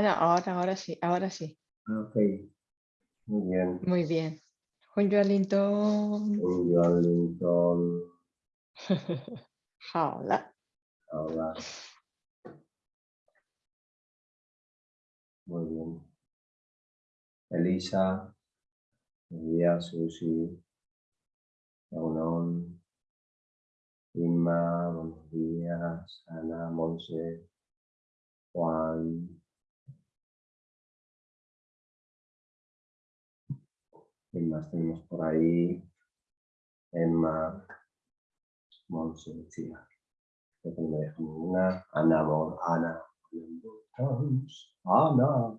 Ah, ahora, ahora sí, ahora sí. Ah, ok. Muy bien. Muy bien. Juan Joalinton. Un Joalinton. Hola. Hola. Muy bien. Elisa. Días, Susi. Leonón. Inma, buenos días. Ana, Monse. Juan. ¿Quién más tenemos por ahí? Emma. Monse. Creo que no me deja ninguna. Ana, Ana. Ana.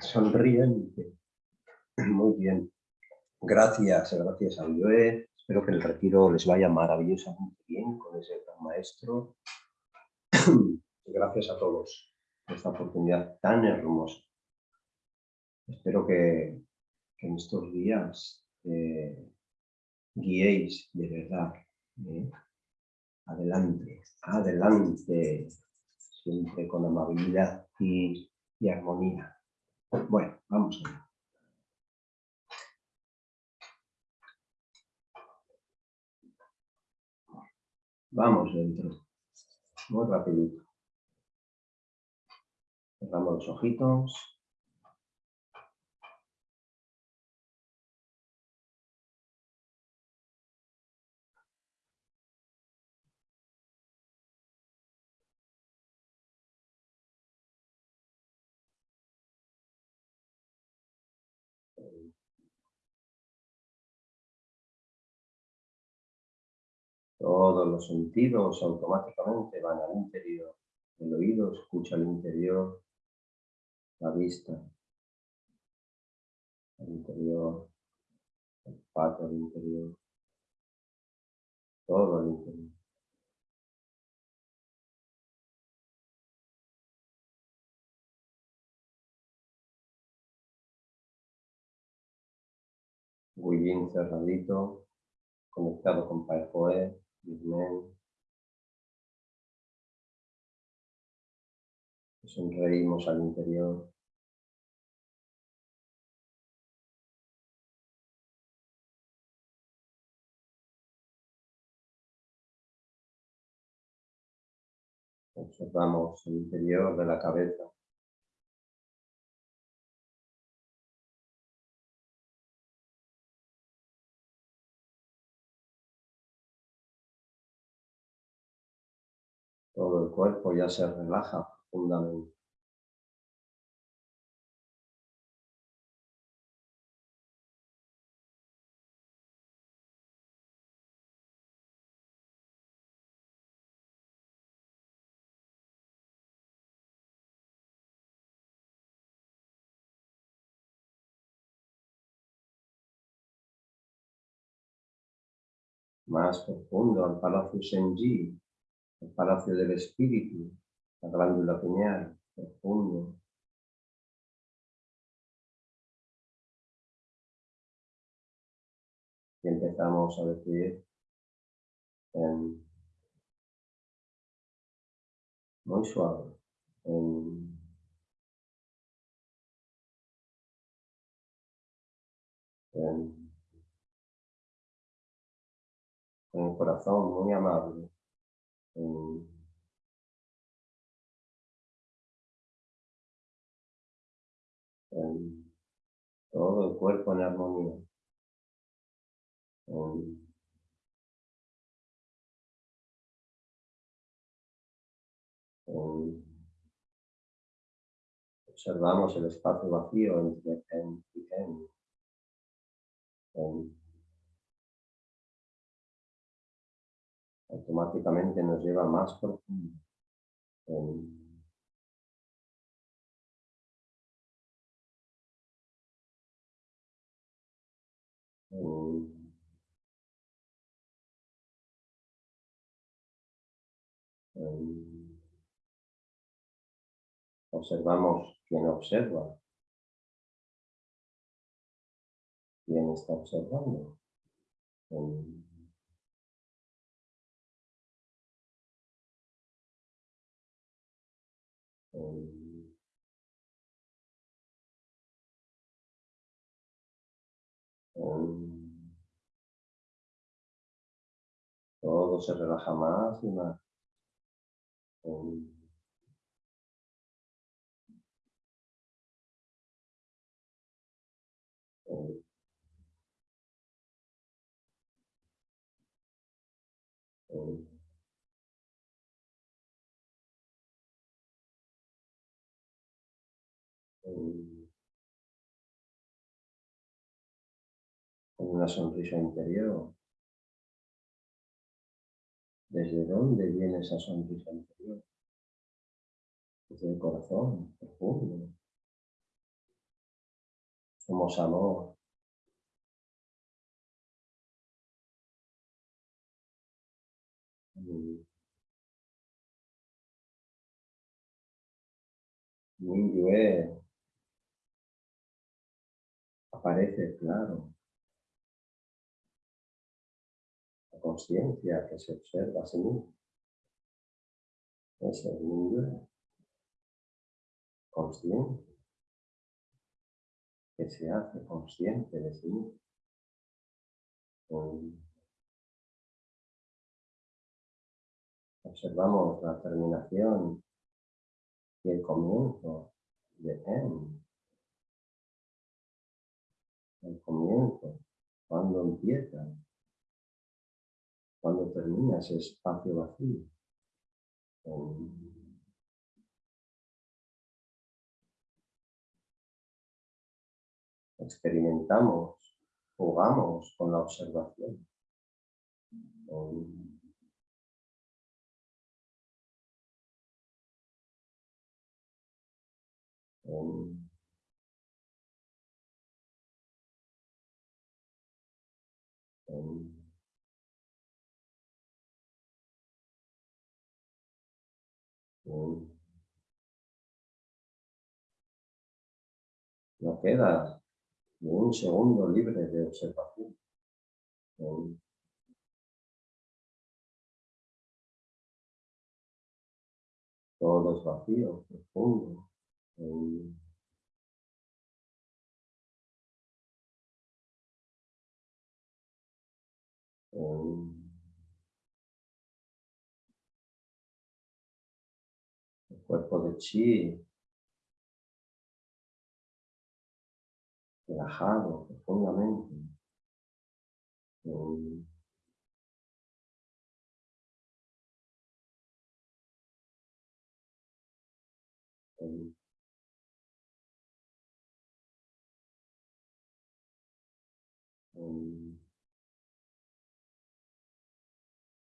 Sonriente. Muy bien. Gracias, gracias a Joe. Espero que el retiro les vaya maravillosamente bien con ese gran maestro. Gracias a todos por esta oportunidad tan hermosa. Espero que, en estos días eh, guiéis de verdad. ¿eh? Adelante, adelante, siempre con amabilidad y, y armonía. Bueno, vamos allá. Vamos dentro. Muy rapidito. Cerramos los ojitos. Todos los sentidos automáticamente van al interior. El oído escucha al interior, la vista al interior, el pato al interior, todo al interior. bien cerradito, conectado con Pai Sonreímos al interior. Observamos el interior de la cabeza. Cuerpo ya se relaja profundamente. más profundo al Palacio Senji, el Palacio del Espíritu, la glándula pineal, profundo. Y empezamos a decir en, muy suave, en, en un corazón muy amable. Todo el cuerpo en armonía. observamos el espacio vacío entre en y en automáticamente nos lleva más profundo. observamos quién observa, quién está observando. Todo se relaja más y más. Oh. una sonrisa interior. ¿Desde dónde viene esa sonrisa interior? Desde el corazón, profundo. Somos amor. Mm. Un es aparece claro. conciencia que se observa a sí mismo. Es el nivel consciente que se hace consciente de sí mismo. Observamos la terminación y el comienzo de M. El comienzo, cuando empieza cuando termina ese espacio vacío. Em, experimentamos, jugamos con la observación. Em, em, No queda un segundo libre de observación. Todo es vacío, profundo. cuerpo de chi relajado profundamente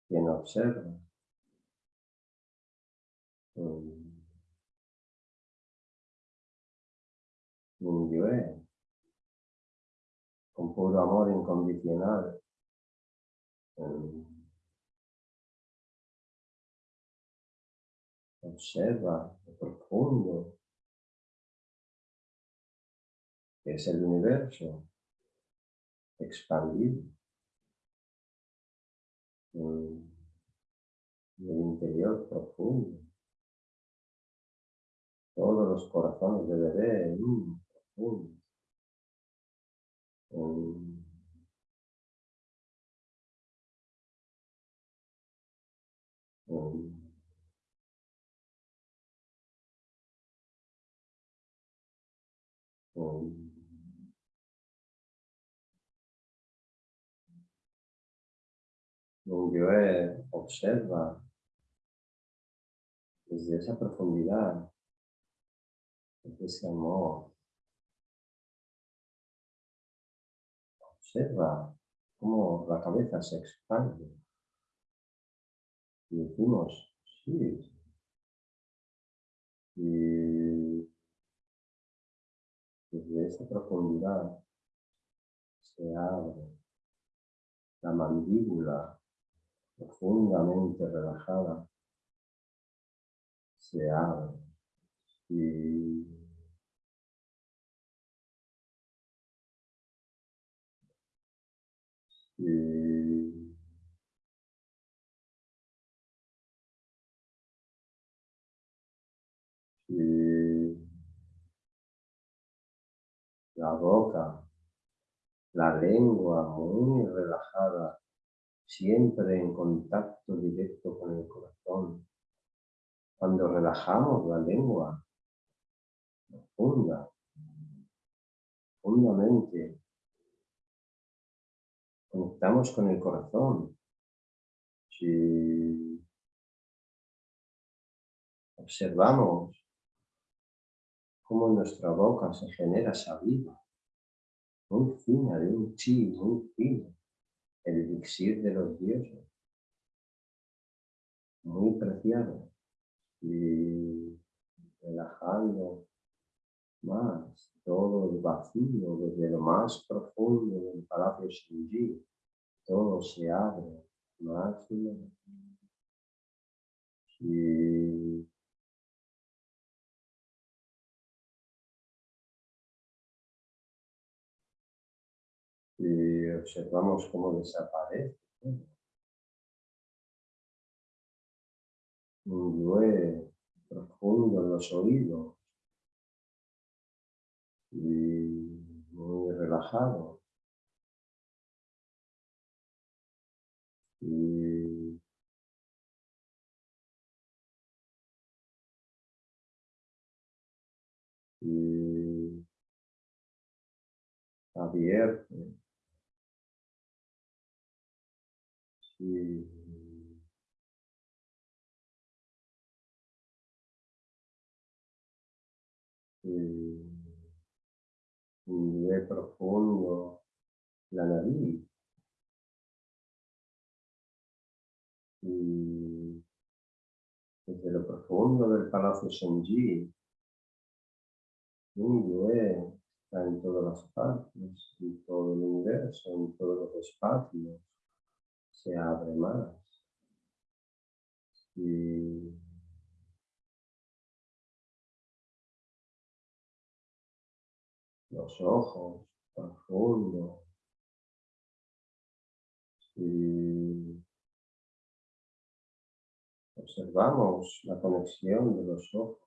en observa en Con puro amor incondicional. Observa lo profundo que es el universo expandido el interior profundo. Todos los corazones de bebé, Om. Om. É Observa desde essa profundidade desde amor, Observa cómo la cabeza se expande. Y decimos, sí. Y desde esa profundidad se abre la mandíbula profundamente relajada. Se abre. Y La boca, la lengua muy relajada, siempre en contacto directo con el corazón. Cuando relajamos la lengua, profunda, profundamente, conectamos con el corazón. Si observamos cómo nuestra boca se genera saliva, muy fina, de un chi muy fino, el elixir de los dioses, muy preciado, y relajando más todo el vacío desde lo más profundo del palacio Shinji, todo se abre más y observamos cómo desaparece. Un llueve profundo en los oídos y muy relajado. Y y abierto. Y un profundo la nariz y desde lo profundo del palacio Shenji yue está en todas las partes, en todo el universo, en todos los espacios se abre más. Y los ojos profundos. Y observamos la conexión de los ojos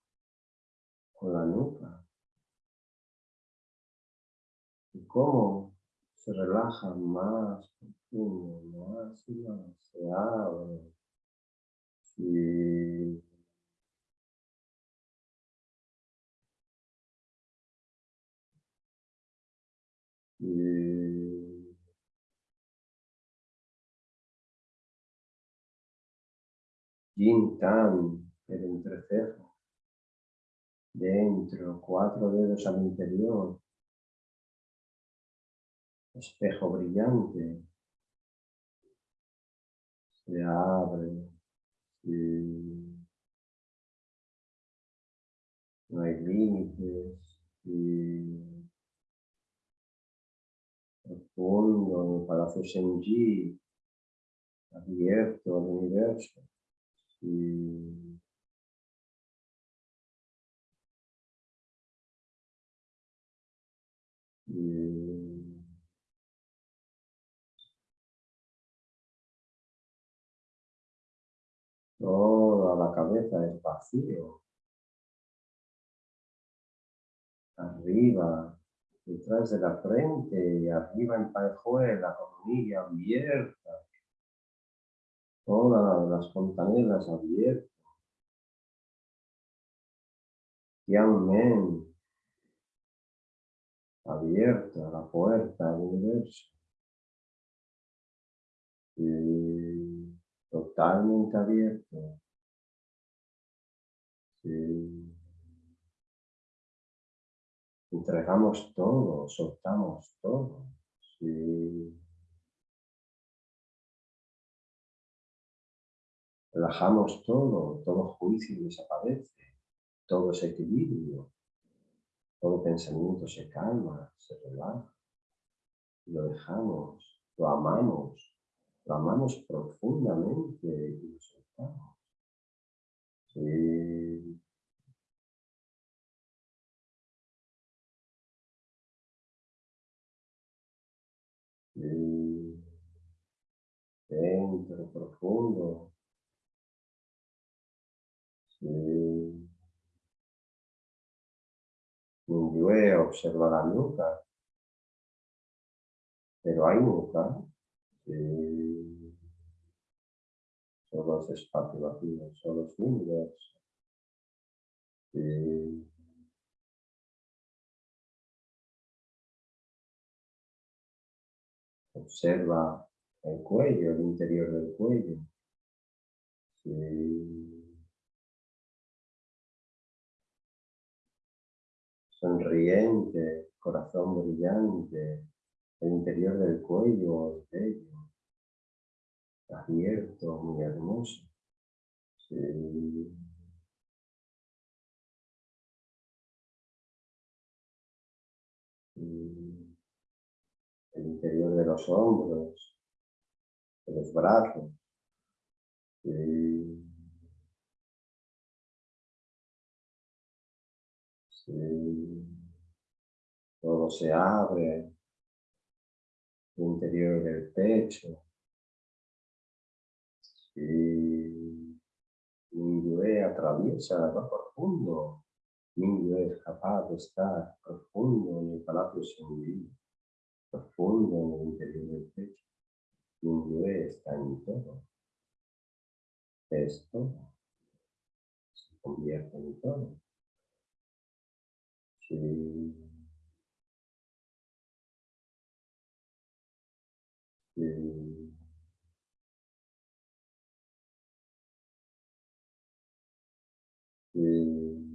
con la nuca. Y cómo se relaja más profundo, más y más, se abre. Y Yin Tan, el entrecejo, dentro, cuatro dedos al interior, espejo brillante, se abre no hay límites el Palacio Shenji, abierto al universo. Y toda la cabeza es vacío. Arriba, detrás de la frente arriba en pajuela, coronilla abierta. Todas las fontanelas abiertas. Tianmen abierta la puerta al universo. Totalmente abierto. Sí. Entregamos todo, soltamos todo. Relajamos todo, todo juicio desaparece, todo es equilibrio, todo pensamiento se calma, se relaja. Lo dejamos, lo amamos, lo amamos profundamente y lo soltamos. Dentro, profundo. Sí. observa la nuca. Pero hay nunca. Solo es espacio vacío, solo es universo. Observa el cuello, el interior del cuello. Sonriente, corazón brillante, el interior del cuello, bello, abierto, muy hermoso. De los hombros, los brazos. Todo se abre, el interior del pecho. Sí. Mingyue atraviesa lo profundo. Mingyue es capaz de estar profundo en el palacio Shengyi, profundo en el interior del pecho. Mingyue está en todo. Esto se convierte en todo. Sí. Eh, eh,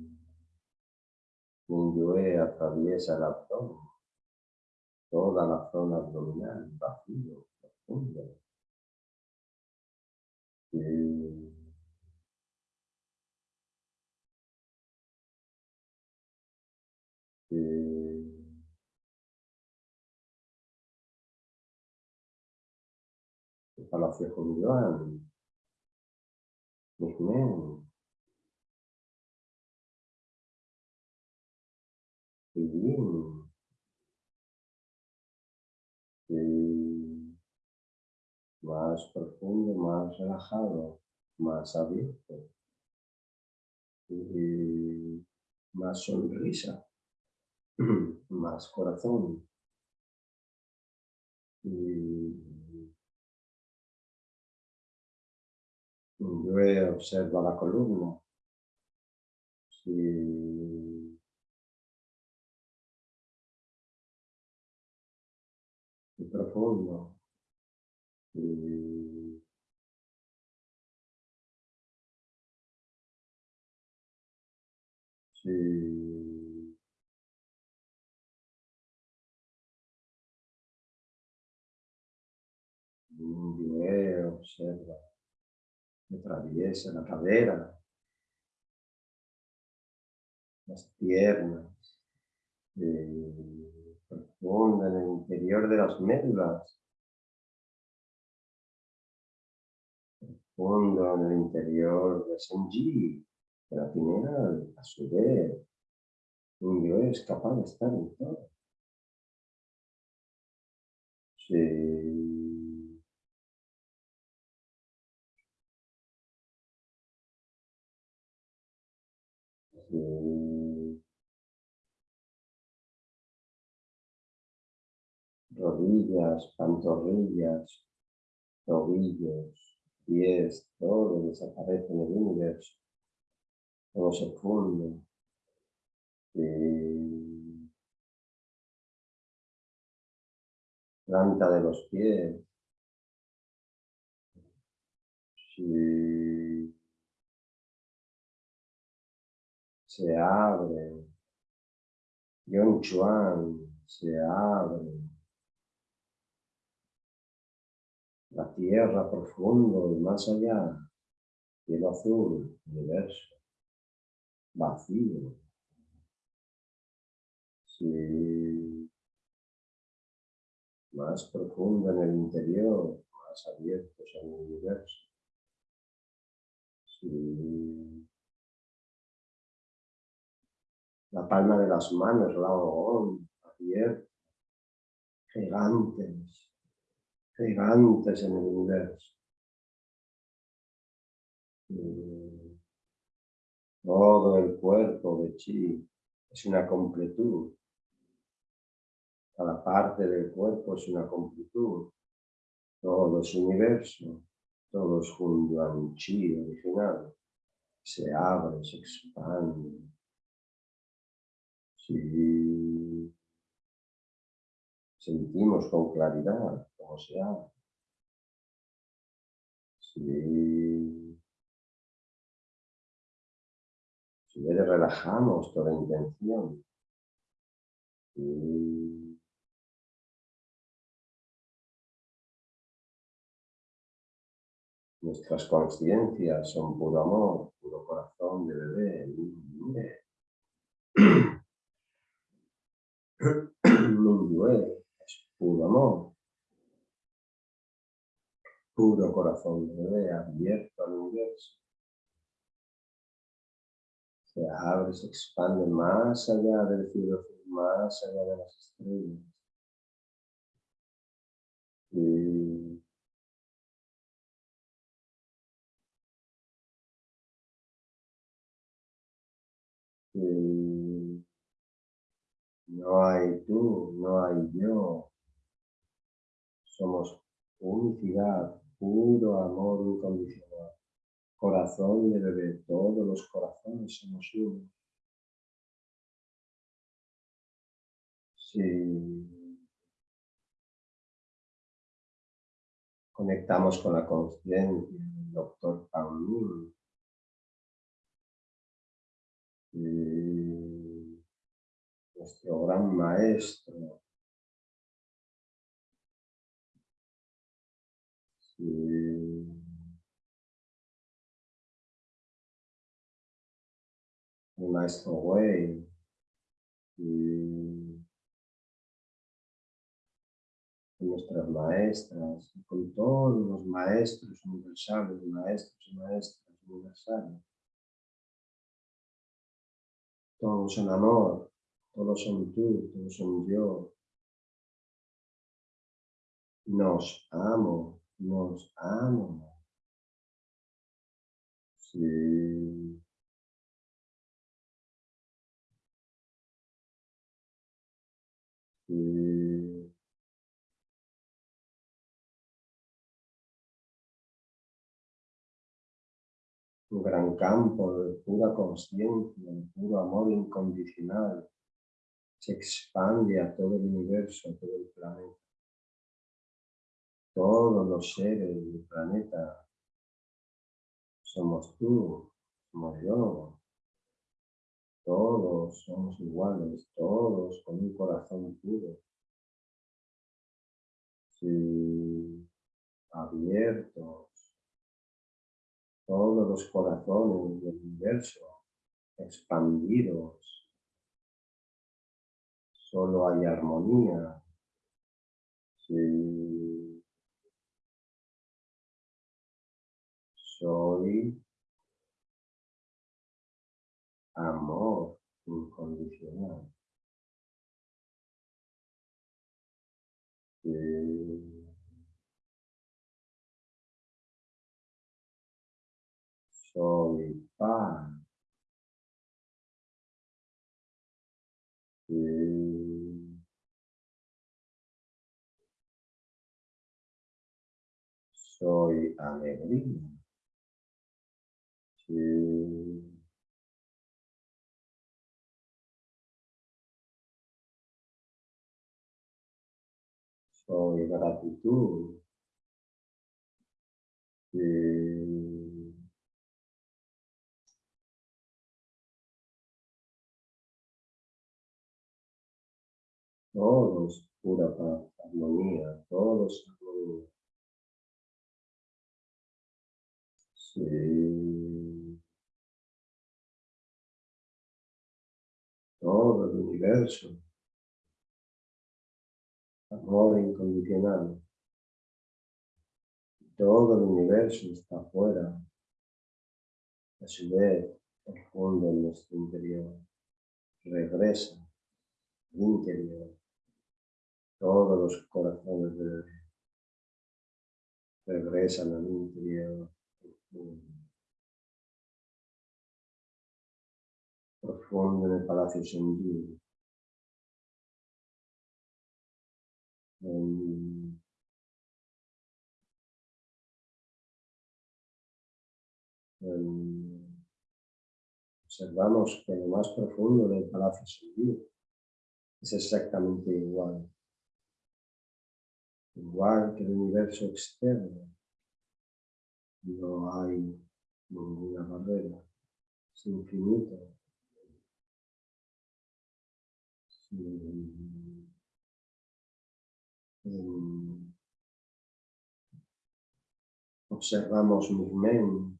atraviesa el abdomen, toda la zona abdominal, vacío, profundo. Eh, eh, Palacio Julián, Migmen, Pillín, y más profundo, más relajado, más abierto, y más sonrisa, más corazón. Y Yo observa la columna. Profundo. Si si observa atraviesa la cadera, las piernas, eh, profunda en el interior de las médulas, profundo en el interior de Senji, de la pineal, a su vez, un yo es capaz de estar en todo. Rodillas, pantorrillas, tobillos, pies, todo desaparece en el universo. Todo se funde. planta de los pies. se abre. Yon Chuan se abre. La tierra profundo y más allá, cielo azul, universo, vacío. Sí. Más profundo en el interior, más abiertos el universo. Sí. La palma de las manos, la abierta, gigantes, gigantes en el universo. Todo el cuerpo de Chi es una completud. Cada parte del cuerpo es una completud. Todo es universo. Todo es un chi original. Se abre, se expande. Sí. Sentimos con claridad cómo se abre. Sí. Si relajamos toda intención. Nuestras conciencias son puro amor, puro corazón de bebé. es puro amor, puro corazón bebé abierto al universo. Se abre, se expande más allá del cielo, más allá de las estrellas. Y no hay tú, no hay yo. Somos unicidad, puro amor incondicional. Corazón de bebé, todos los corazones somos uno. Si conectamos con la conciencia del doctor Pauline, nuestro gran maestro. El maestro Wei. Y nuestras maestras, con todos los maestros universales, maestros y maestras universales. Todos en amor, todos son tú, todos son yo. Nos amo, nos amo. Sí. Sí. Un gran campo de pura conciencia, de puro amor incondicional se expande a todo el universo, a todo el planeta. Todos los seres del planeta somos tú, somos yo. Todos somos iguales, todos con un corazón puro. Sí, abiertos. Todos los corazones del universo expandidos solo hay armonía. Sí. Soy amor incondicional. Soy paz. Soy alegría. Soy gratitud. Todos pura paz, armonía, todos armonía. Sí. Todo el universo. Amor incondicional. Todo el universo está afuera. A su vez, el fondo en nuestro interior. Regresa al interior todos los corazones de regresan al interior profundo, en el palacio sentido. Em, observamos que lo más profundo del palacio Sombrío es exactamente igual. Igual que el universo externo, no hay ninguna barrera, es infinito. Observamos movimiento,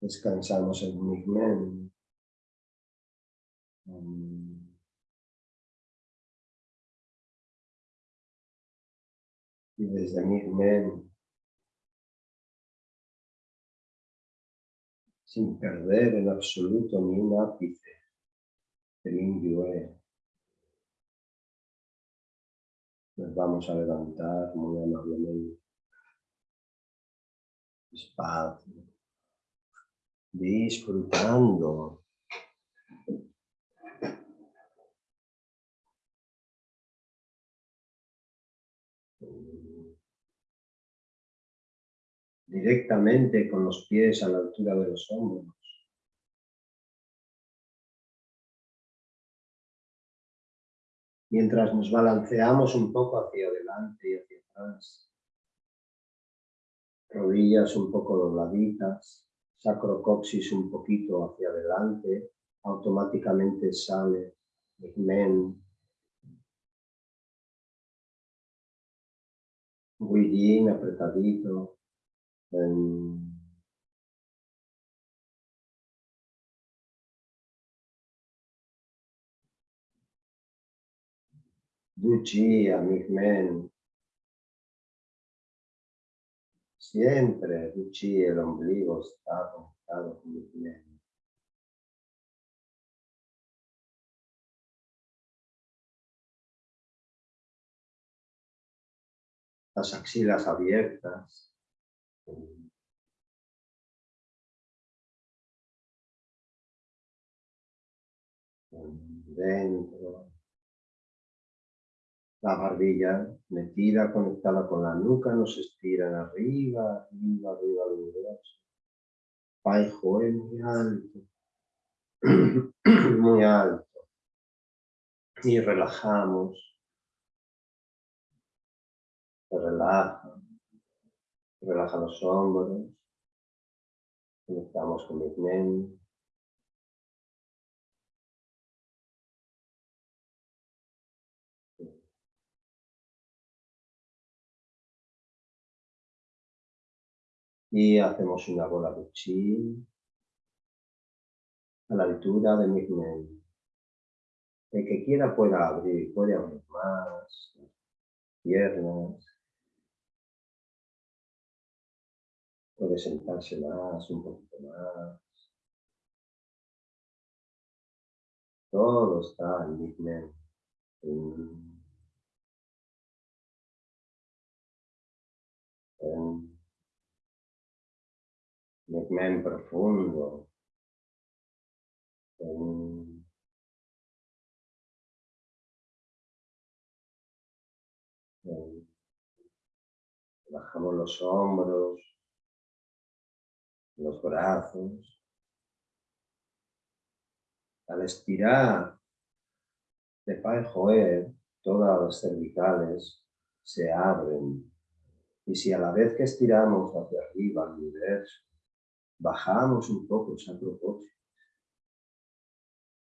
descansamos en movimiento, y desde movimiento sin perder en absoluto ni un ápice del indio Nos vamos a levantar muy amablemente, despacio, disfrutando. Directamente con los pies a la altura de los hombros. Mientras nos balanceamos un poco hacia adelante y hacia atrás. Rodillas un poco dobladitas, sacrocoxis un poquito hacia adelante, automáticamente sale el men. Guillín apretadito, Um, Duchi, men. Siempre Duchi, el ombligo está conectado con men. Las axilas abiertas. Dentro. La barbilla metida, conectada con la nuca, nos estiran arriba, arriba, arriba del universo. Paijo muy alto. muy alto. Y relajamos. Se relaja. Relaja los hombros. Conectamos con mente. Y hacemos una bola de chi a la altura de mi mente. El que quiera pueda abrir, puede abrir más piernas, Puede sentarse más, un poquito más. Todo está en. En, en profundo. En, bajamos los hombros, los brazos. Al estirar de Pai Joer, todas las cervicales se abren. Y si a la vez que estiramos hacia arriba al universo, bajamos un poco esa propósito,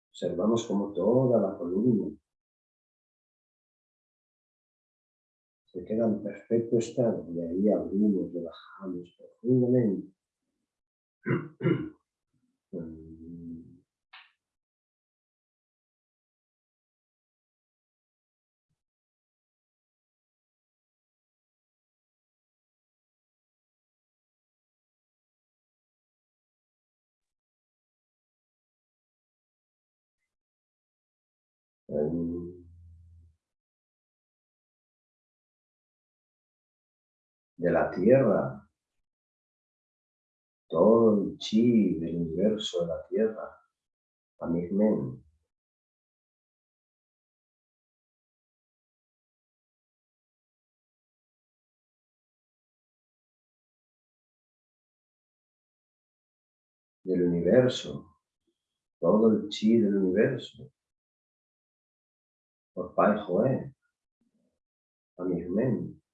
observamos como toda la columna se queda en perfecto estado y ahí abrimos, relajamos profundamente de la tierra todo el chi del universo de la Tierra Amigmen. Del universo, todo el chi del universo, por Pai Joé, Amigmen.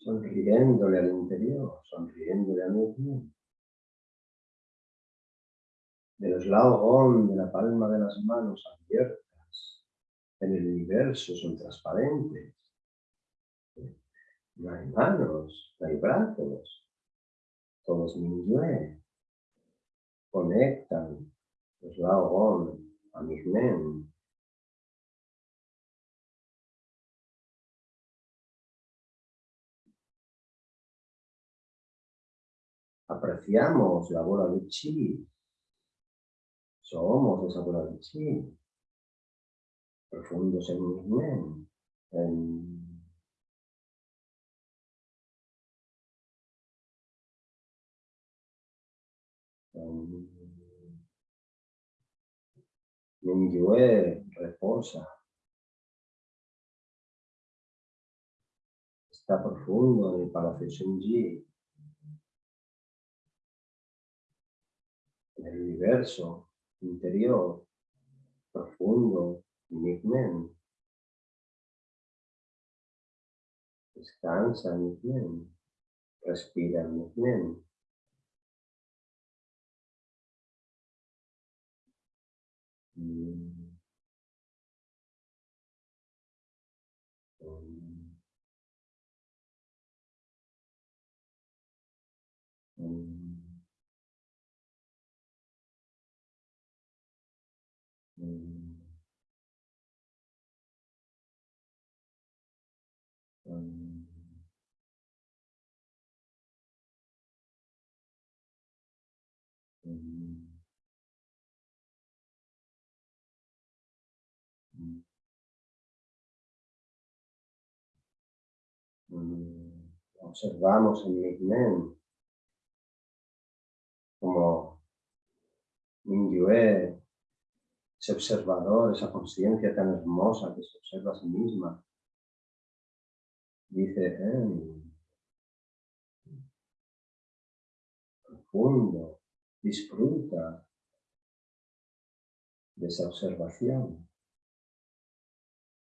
Sonriéndole al interior, sonriéndole a mí del eslabón de la palma de las manos abiertas en el universo son transparentes. No hay manos, no hay brazos, todos minyue conectan eslabón a men apreciamos la bola de chi somos esa bola de chi, profundos en mi en Mingyue reposa. Está profundo en el Palacio Shenji. El universo interior, profundo, Migmen. Descansa, Migmen. Respira. Mm. Mm. Observamos en Migmen como Mingyue ese observador, esa conciencia tan hermosa que se observa a sí misma, dice, eh, profundo, disfruta de esa observación.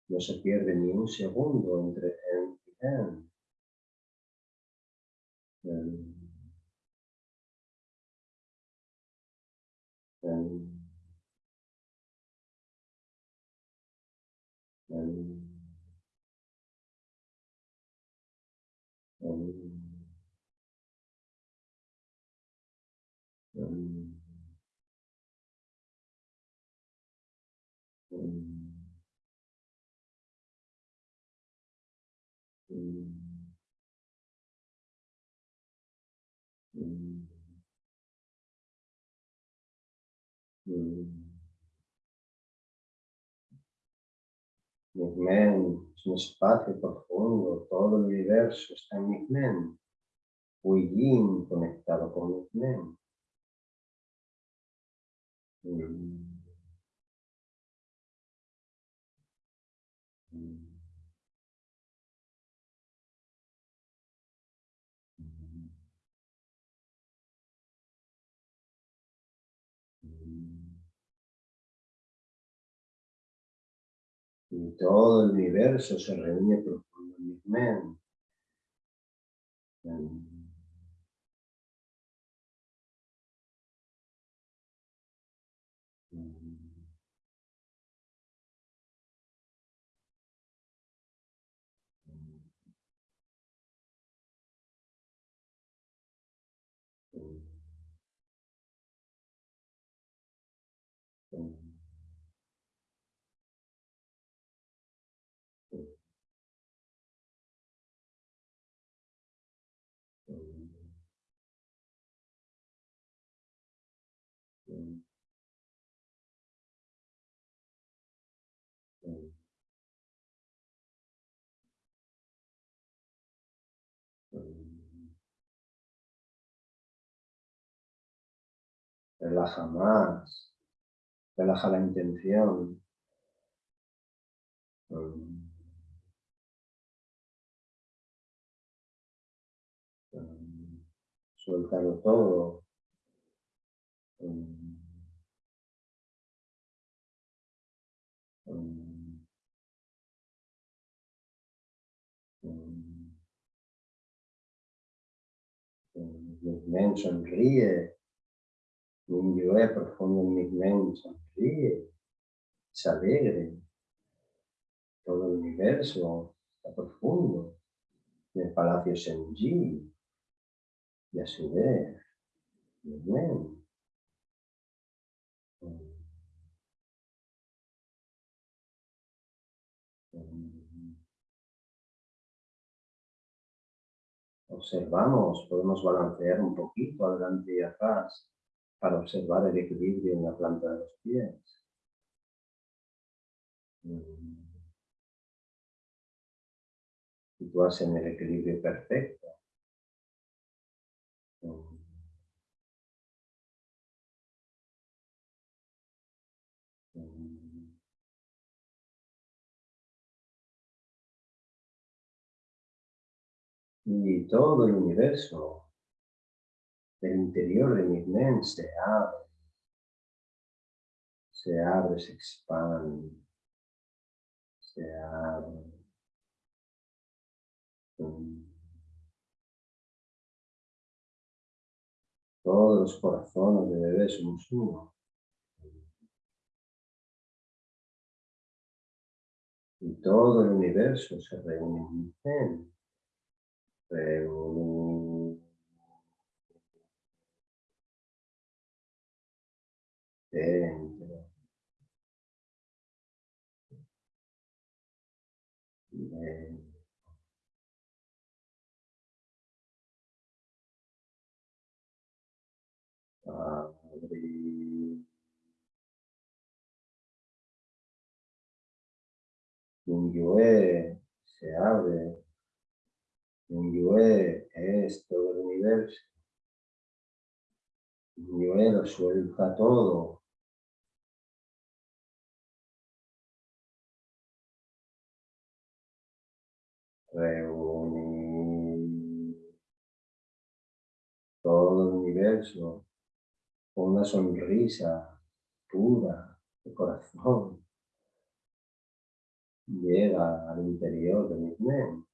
No se pierde ni un segundo entre en y en. en Um, um, um, Migmen es un espacio profundo, todo el universo está en Migmen. Yin conectado con Migmen. Mm. Mm. Todo el universo se reúne profundo. Relaja más. Relaja la intención. Mm. Mm. Suéltalo todo. Mm. Sonríe. Mi profundo en mi mente sonríe. Se alegre. Todo el universo está profundo. En el palacio Senji. Y a su vez, mi observamos, podemos balancear un poquito adelante y atrás para observar el equilibrio en la planta de los pies. Mm. Situarse en el equilibrio perfecto. Mm. y todo el universo del interior de mi mente se abre, se abre, se expande, se abre. Todos los corazones de bebé somos uno. Y todo el universo se reúne en mi mente. Dentro. Dentro. Un se abre Yue es todo el universo. Yue lo suelta todo. Reúne todo el universo con una sonrisa pura de corazón. Llega al interior de mi mente.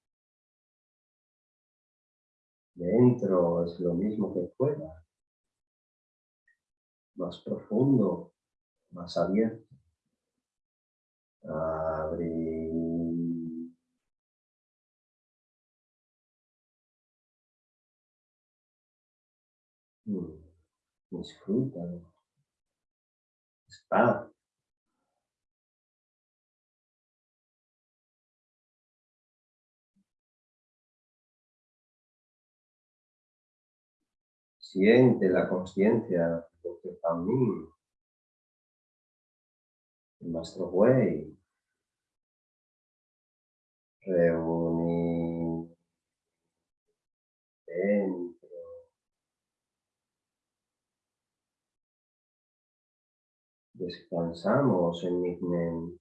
Dentro es lo mismo que fuera. Más profundo, más abierto. Abrir. Disfrútalo. Está. Siente la conciencia de que también el Maestro Way reúne dentro descansamos en mente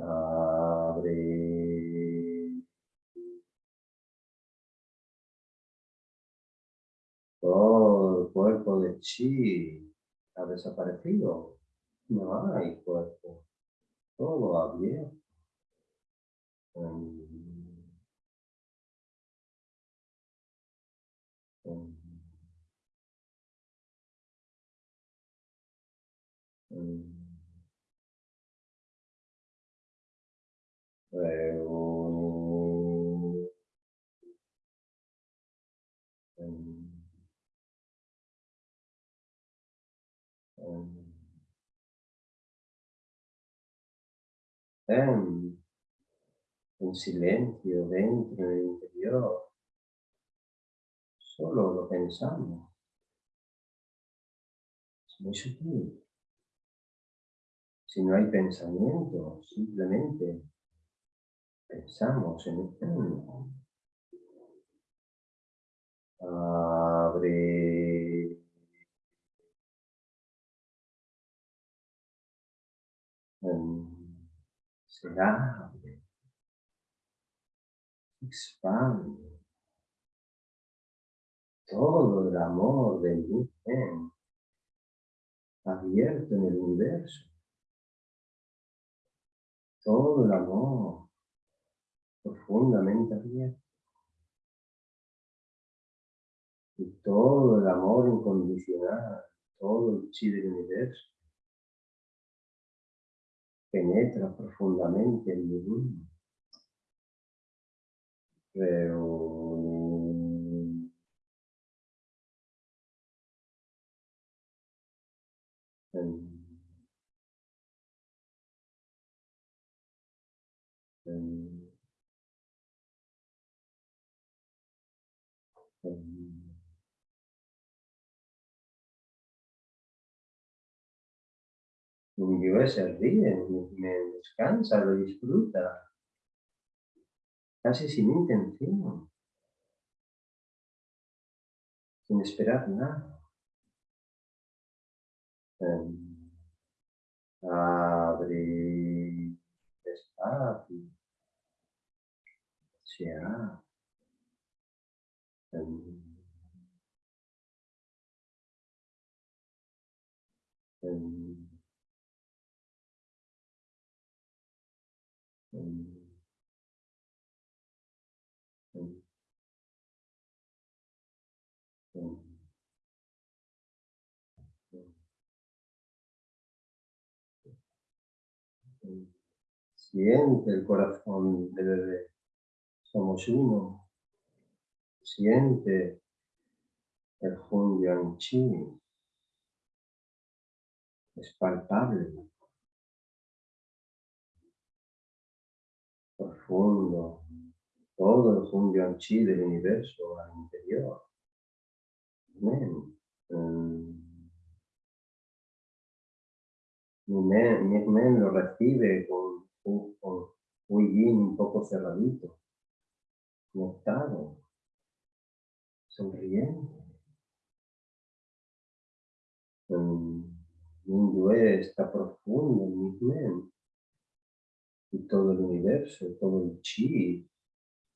Abre. Todo el cuerpo de chi ha desaparecido. No hay cuerpo. Todo abierto. En, en silencio dentro del interior. Solo lo pensamos. muy sutil. Si no hay pensamiento, simplemente pensamos en el Abre. Se abre. Expande. Todo el amor del bien abierto en el universo. Todo el amor profundamente abierto. Y todo el amor incondicional, todo el chi del universo, penetra profundamente en mi mundo. Mi se ríe, me descansa, lo disfruta, casi sin intención, sin esperar nada. Em, abre despacio, se. Em, em, Siente el corazón del bebé. Somos uno. Siente el Hun Chi. Es palpable. Profundo. Todo el Hun Chi del universo al interior. Amén. Mm. Mi men, lo recibe con, con, bien un poco cerradito, conectado, sonriente. Mi yue está profundo en mi men. Y todo el universo, todo el chi,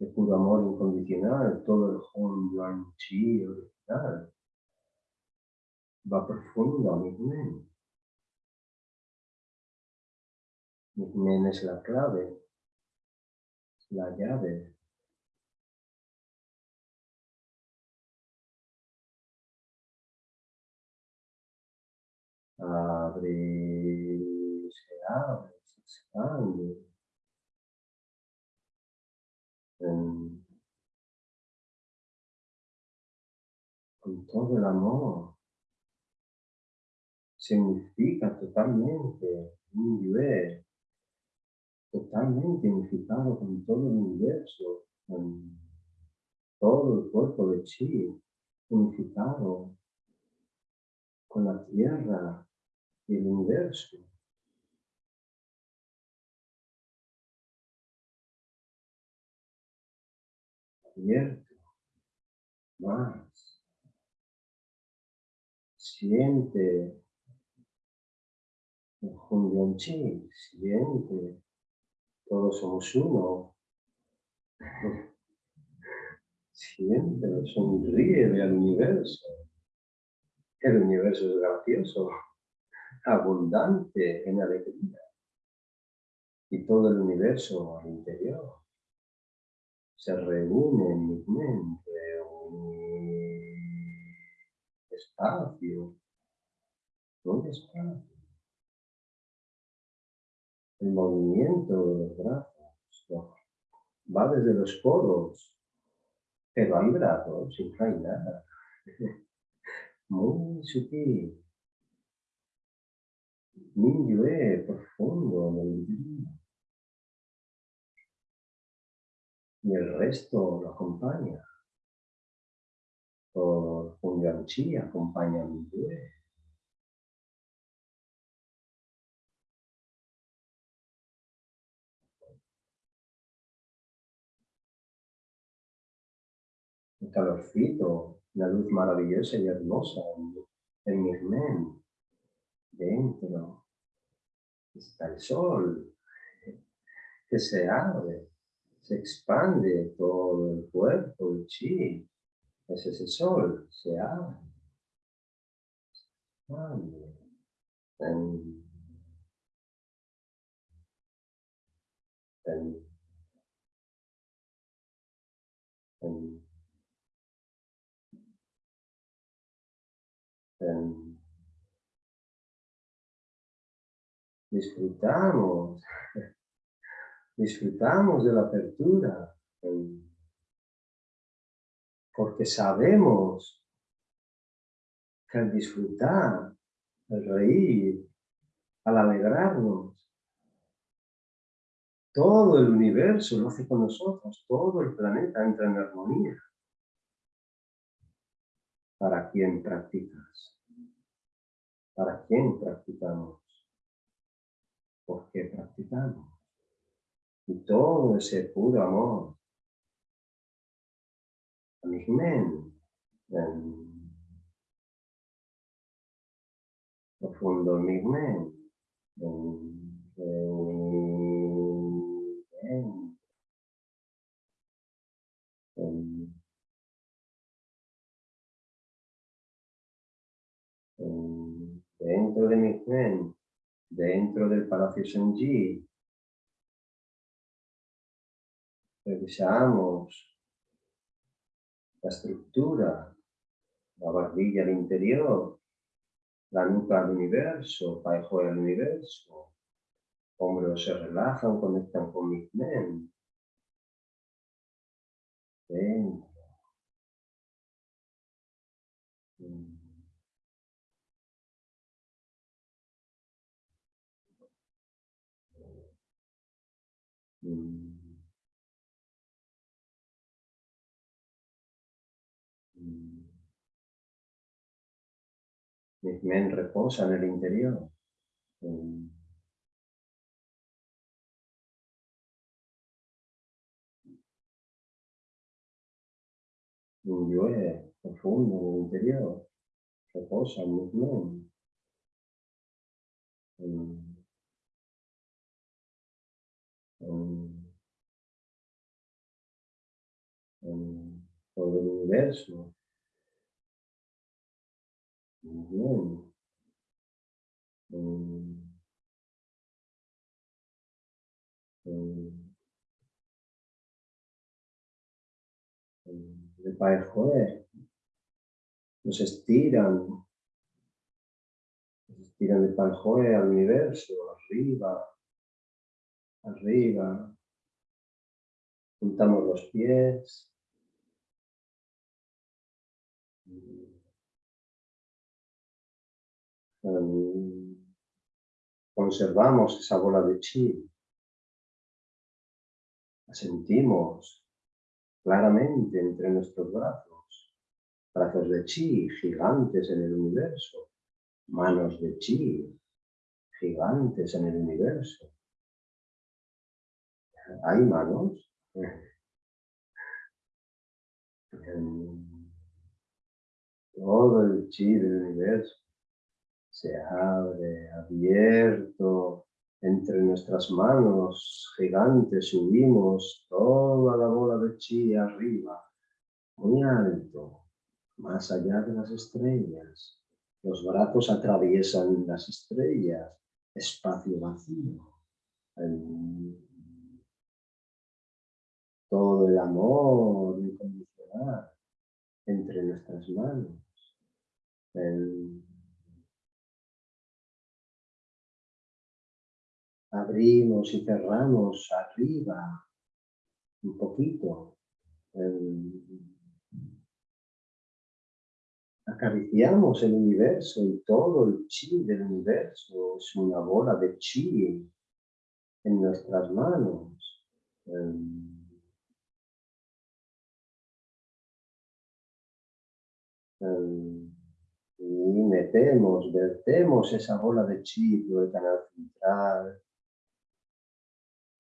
el puro amor incondicional, todo el Hon Yuan Chi original, va profundo a mi men. Men es la clave, la llave. Abre, se abre, se expande. con todo el amor. Significa totalmente un nivel totalmente unificado con todo el universo, con todo el cuerpo de Chi, unificado con la Tierra y el universo. Abierto, más. Siente el Chi, siente todos somos uno. Siempre sonríe al universo. El universo es gracioso, abundante en alegría. Y todo el universo al interior se reúne en mi mente, un espacio, un espacio el movimiento de los brazos va desde los codos, pero hay brazos, sin nada. Muy sutil. Minyue profundo el Y el resto lo acompaña. Por Chi acompaña a Minyue. Calorcito, una luz maravillosa y hermosa en, mi mente. Dentro está el sol que se abre, se expande todo el cuerpo, el chi. Es ese sol, se abre. Se disfrutamos, disfrutamos de la apertura, porque sabemos que al disfrutar, al reír, al alegrarnos, todo el universo lo hace con nosotros, todo el planeta entra en armonía. ¿Para quién practicas? ¿Para quién practicamos? ¿Por qué practicamos? Y todo ese puro amor. Amigmen. Profundo amigmen. Dentro de mi mente, dentro del Palacio Senji, revisamos la estructura, la barbilla al interior, la nuca al universo, paijo al universo, hombros se relajan, conectan con mi mente. Dentro. Mente reposa en el interior. Mm. Un yo profundo en el interior. Reposa en mi mente. Mm. todo el universo. Muy bien. Pai nos estiran, nos estiran de Pai al universo, arriba, arriba, juntamos los pies, conservamos esa bola de chi, la sentimos claramente entre nuestros brazos, brazos de chi gigantes en el universo, manos de chi gigantes en el universo. ¿Hay manos? Todo el chi del universo se abre abierto entre nuestras manos gigantes, subimos toda la bola de chi arriba, muy alto, más allá de las estrellas. Los brazos atraviesan las estrellas, espacio vacío. todo el amor incondicional entre nuestras manos. Abrimos y cerramos arriba un poquito. acariciamos el universo y todo el chi del universo es una bola de chi en nuestras manos. y metemos, vertemos esa bola de chi por el canal central,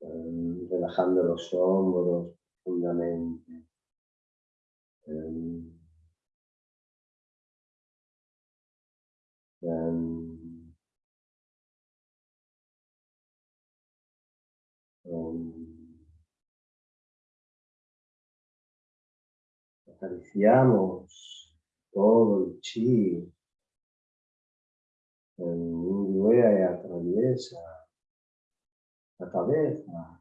relajando los hombros profundamente. Ven. Ven. Ven. Acariciamos todo el chi. El y atraviesa la cabeza.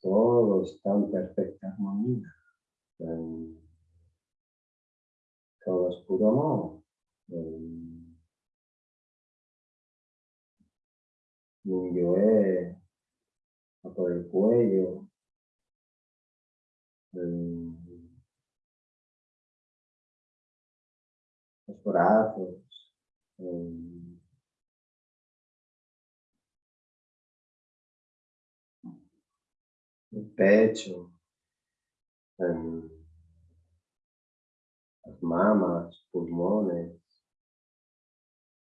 Todo está en perfecta armonía. Todo es puro amor. Por el cuello. Los brazos. El pecho, las mamas, pulmones,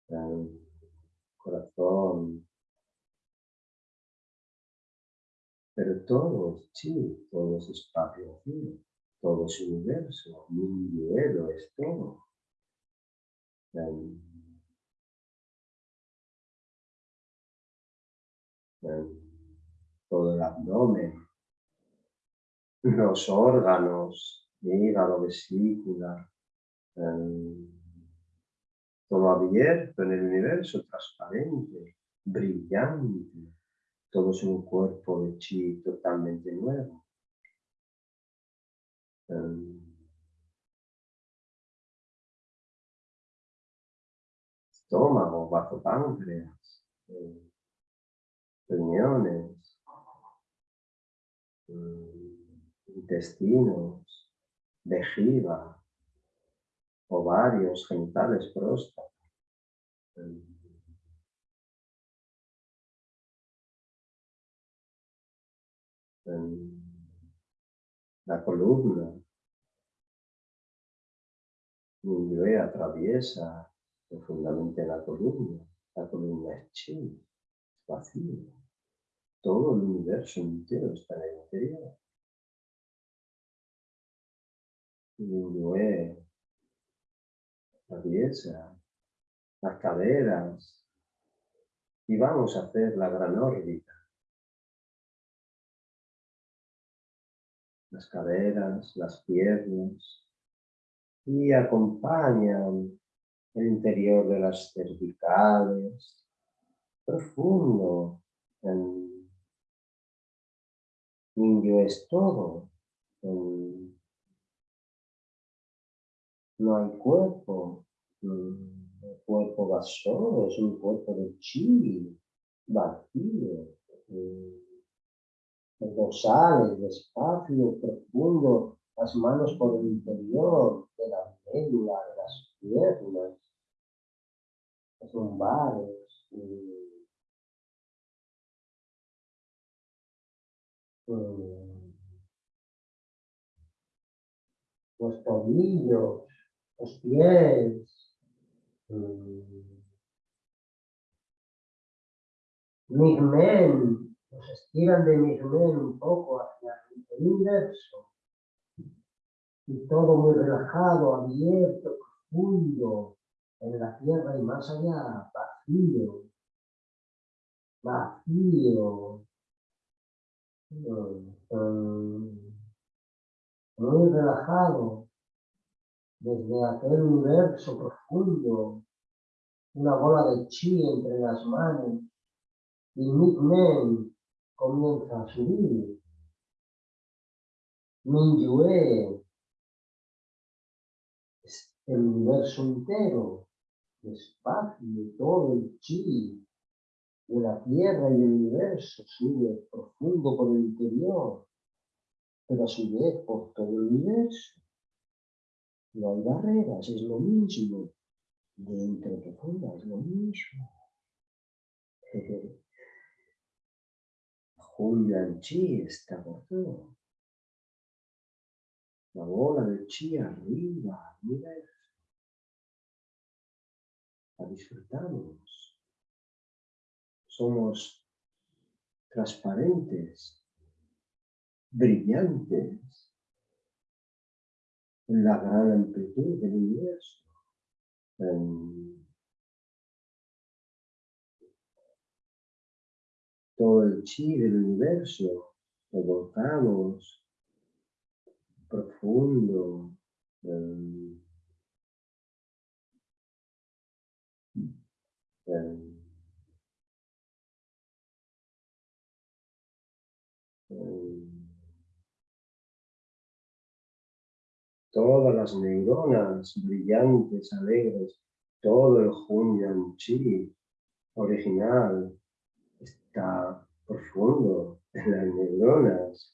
el corazón. Pero todo es chi, todo es espacio todo es universo, mi duelo es todo. todo el abdomen, los órganos, hígado, vesícula, todo abierto en el universo, transparente, brillante, todo es un cuerpo de chi totalmente nuevo. estómago, bajo páncreas, riñones, intestinos, vejiga, ovarios, genitales, próstata. La columna, y atraviesa profundamente la columna, la columna es chi, es vacío. Todo el universo entero está en el interior. La atraviesa las caderas y vamos a hacer la gran órbita. Las caderas, las piernas y acompañan el interior de las cervicales, profundo. En, es todo. No hay cuerpo. El cuerpo vaso es un cuerpo de chi, vacío. Los dorsales, despacio, profundo, las manos por el interior de la médula, de las piernas, los lumbares. los tobillos, los pies, Migmen, los estiran de Migmen un poco hacia el universo. Y todo muy relajado, abierto, profundo, en la tierra y más allá, vacío, vacío, muy relajado, desde aquel universo profundo, una bola de chi entre las manos, y Men comienza a subir. Minyue es el universo entero, el espacio, todo el chi de la tierra y del universo sube profundo por el interior, pero a su vez por todo el universo. No hay barreras, es lo mismo. Dentro de fuera es lo mismo. Julian Chi está por todo. La bola de chi arriba, mira eso. La disfrutamos. Somos transparentes. brillantes la gran amplitud del universo. todo el chi del universo lo volcamos profundo. Todas las neuronas brillantes, alegres, todo el Hunyang Chi original está profundo en las neuronas.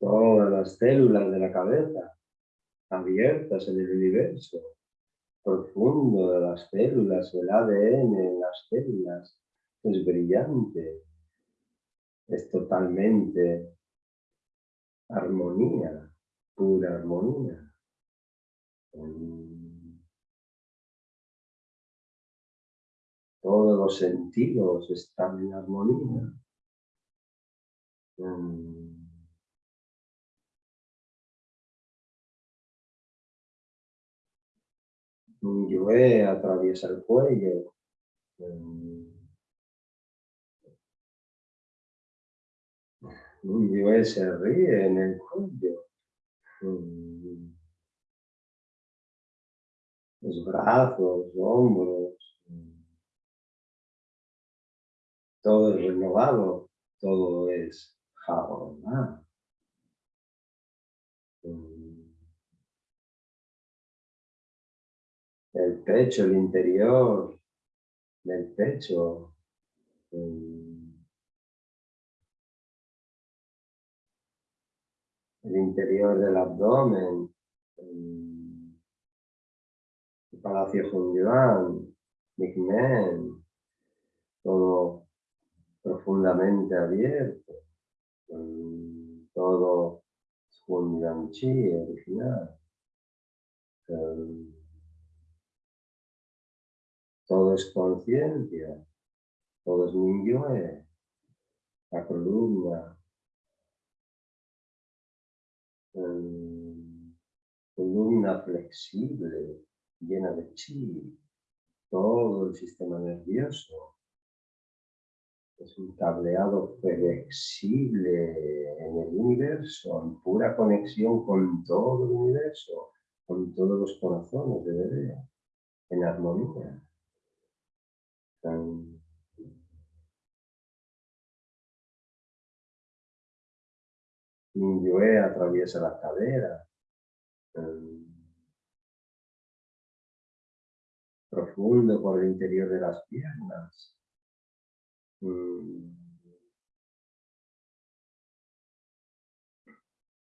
todas las células de la cabeza abiertas en el universo profundo de las células, el ADN en las células, es brillante, es totalmente armonía, pura armonía. Todos los sentidos están en armonía. Yue atraviesa el cuello. Yue se ríe en el cuello. Los brazos, hombros. Todo es renovado, todo es jaboná. El pecho, el interior del pecho. El interior del abdomen. El palacio Hunyuan, Men, todo profundamente abierto. Todo Hunyuan Chi original. Todo es conciencia, todo es Minyue, la columna, columna flexible, llena de chi, todo el sistema nervioso. Es un cableado flexible en el universo, en pura conexión con todo el universo, con todos los corazones de bebé, en armonía. Minyue atraviesa la cadera. Profundo por el interior de las piernas.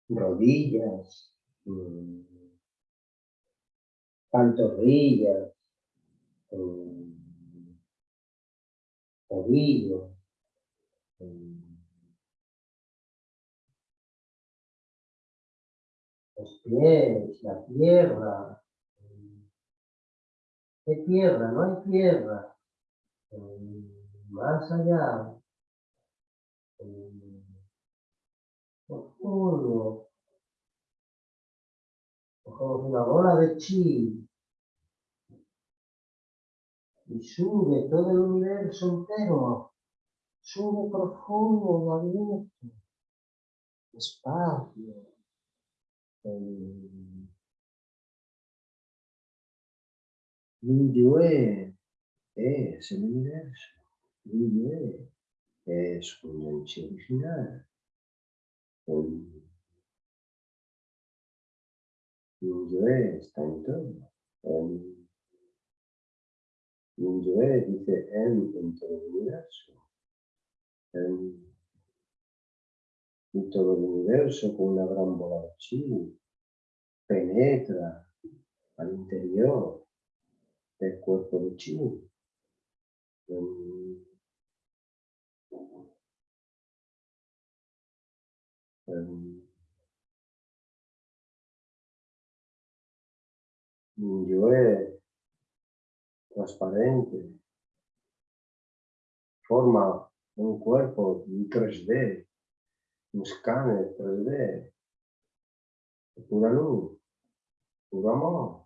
Rodillas. Pantorrillas ovillo, los pies, la tierra. ¿Qué tierra? No hay tierra. Más allá. Profundo. Como una bola de chi y sube todo el universo entero, sube profundo abierto, espacio. Minyue es el universo, Minyue es un enchi original. Minyue está en todo. Minyue dice en, todo el universo. En, todo el universo con una gran bola de chi penetra al interior del cuerpo de chi. Transparente, forma un cuerpo en 3D, un escáner 3D, pura luz, puro amor.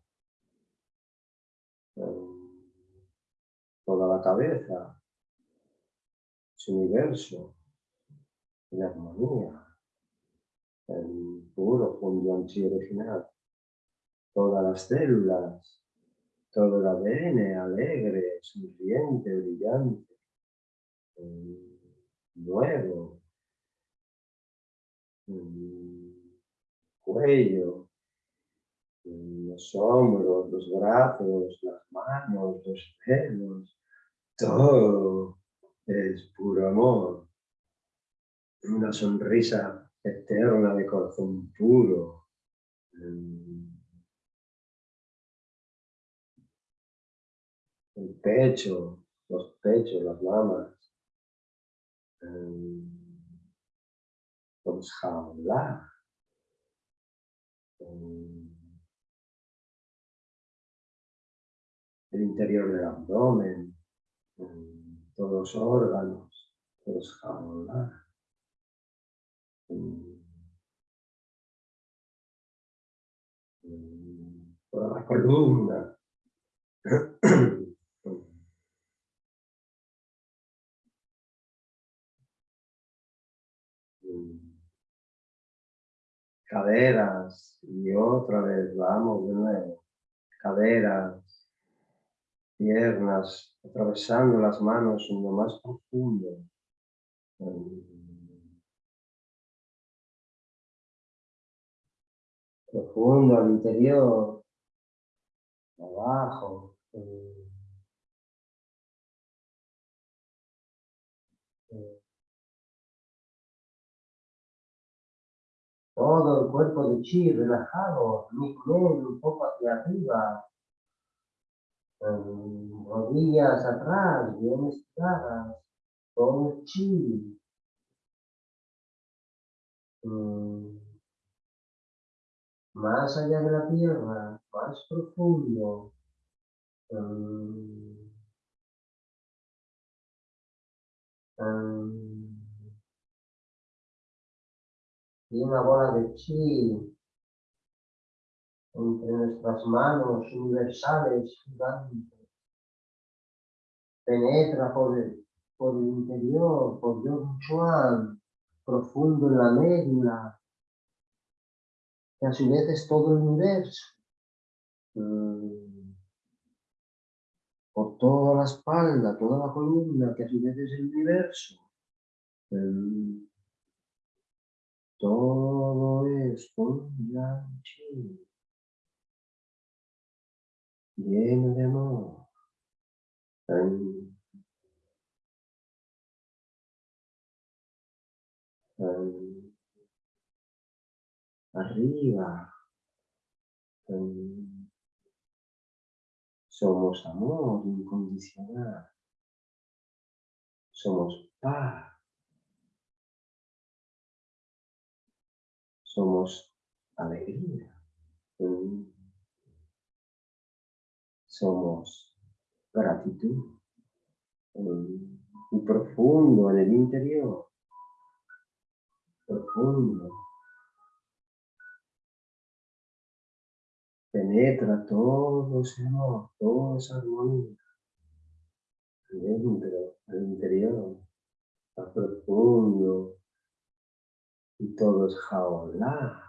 Em, toda la cabeza, su universo, en armonía, en puro fondo original. Todas las células, todo el ADN alegre, sonriente, brillante, nuevo, cuello, los hombros, los brazos, las manos, los pelos, todo es puro amor. Una sonrisa eterna de corazón puro. El pecho, los pechos, las mamas. Vamos jaula. El interior del abdomen, todos los órganos, todos jaula. Toda la columna. caderas y otra vez, vamos de nuevo, caderas, piernas, atravesando las manos en lo más profundo. Profundo al interior, abajo. Todo el cuerpo de chi relajado, mi un poco hacia arriba, rodillas atrás, bien estiradas, todo chi. Mm. Más allá de la tierra, más profundo. Mm. Y una bola de chi entre nuestras manos universales gigantes. Penetra por el, por el interior, por Yog Chuan, profundo en la médula, que a su vez es todo el universo. Mm. Por toda la espalda, toda la columna, que a su vez es el universo. Todo es un lleno de amor. arriba. somos amor incondicional. Somos paz. Somos alegría. Somos gratitud. Y profundo en el interior. Profundo. Penetra todo ese amor, toda esa armonía. Dentro, al interior. Está profundo y todo es jaula.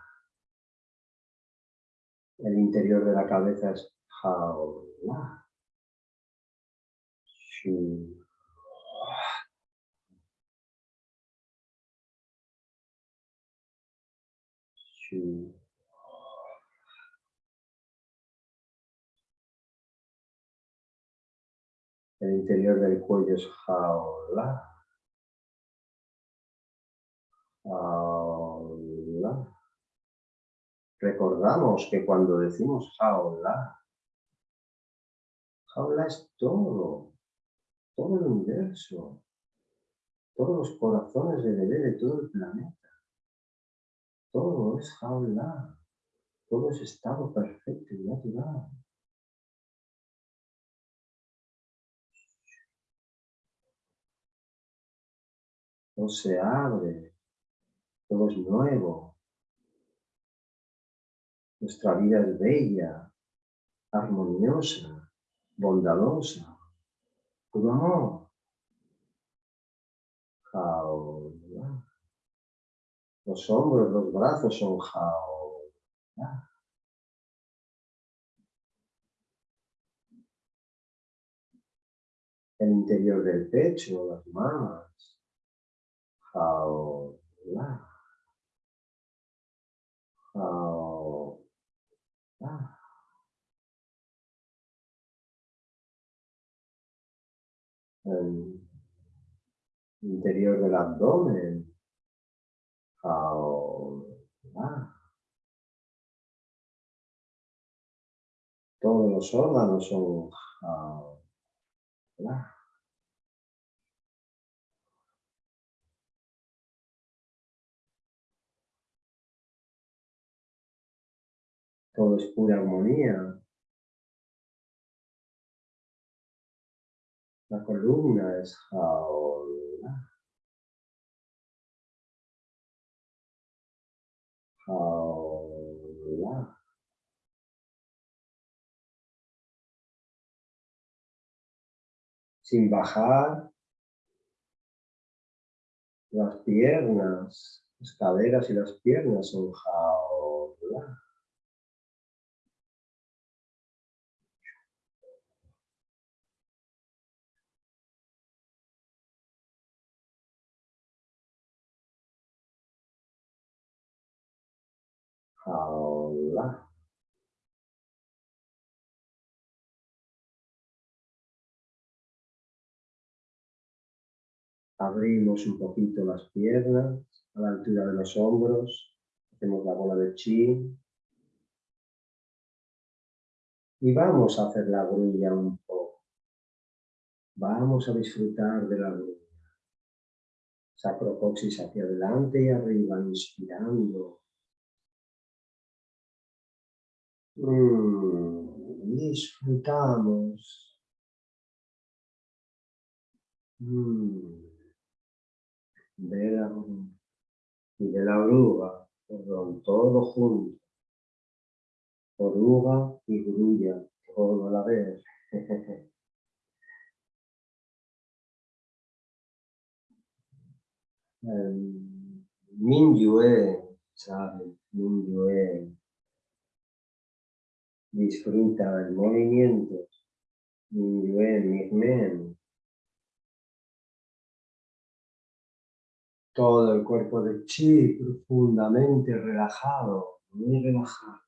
El interior de la cabeza es jaula. El interior del cuello es jaula. recordamos que cuando decimos jaula jaula es todo, todo el universo, todos los corazones de bebé de todo el planeta. Todo es jaula, todo es estado perfecto y natural. Todo se abre, todo es nuevo, nuestra vida es bella, armoniosa, bondadosa, puro amor. Los hombros, los brazos son jao. El interior del pecho, las manos. Jao. Jao. El interior del abdomen. Todos los órganos son Todo es pura armonía. La columna es jaula. Sin bajar las piernas, las caderas y las piernas son jaula. Abrimos un poquito las piernas a la altura de los hombros. Hacemos la bola de chi. Y vamos a hacer la grulla un poco. Vamos a disfrutar de la grulla. Sacrocoxis hacia adelante y arriba, inspirando. Mm, disfrutamos. Mm, de la, y de la oruga, perdón, todo junto. Oruga y grulla, todo a la vez. um, Minyue, ¿sabes? Minyue disfruta el movimiento, todo el cuerpo de chi profundamente relajado, muy relajado.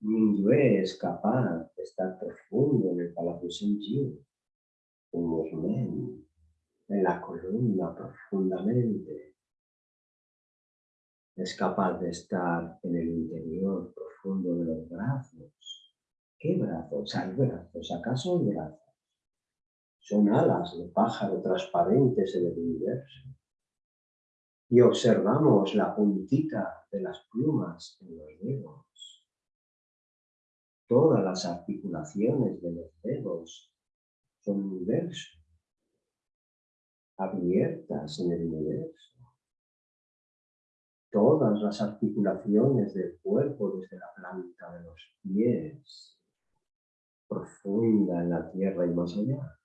Mingyue es capaz de estar profundo en el palacio Shenji, en en la columna profundamente. Es capaz de estar en el interior de los brazos. ¿Qué brazos? ¿Hay brazos? ¿Acaso hay brazos? Son alas de pájaro transparentes en el universo. Y observamos la puntita de las plumas en los dedos. Todas las articulaciones de los dedos son universo, abiertas en el universo todas las articulaciones del cuerpo desde la planta de los pies, profunda en la tierra y más allá.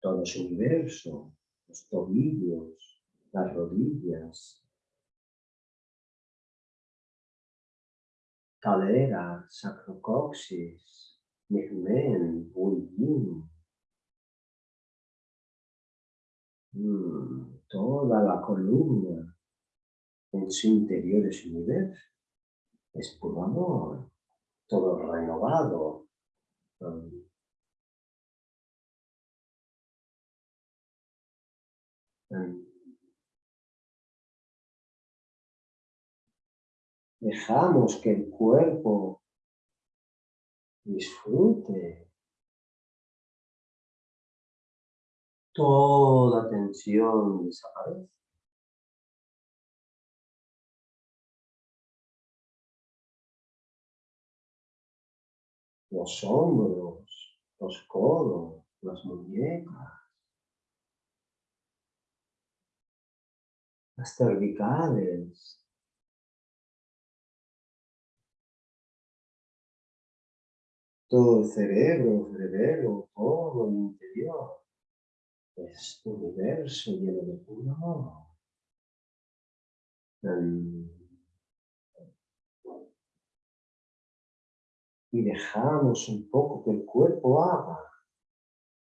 Todo su universo, los tobillos, las rodillas, cadera, sacrocoxis, migmen, bullín, mm toda la columna en su interior es universo, es puro amor, todo renovado. Dejamos que el cuerpo disfrute toda tensión desaparece. Los hombros, los codos, las muñecas. las cervicales, todo el cerebro, cerebro, todo el interior. Es un universo lleno de puro amor. Y dejamos un poco que el cuerpo haga.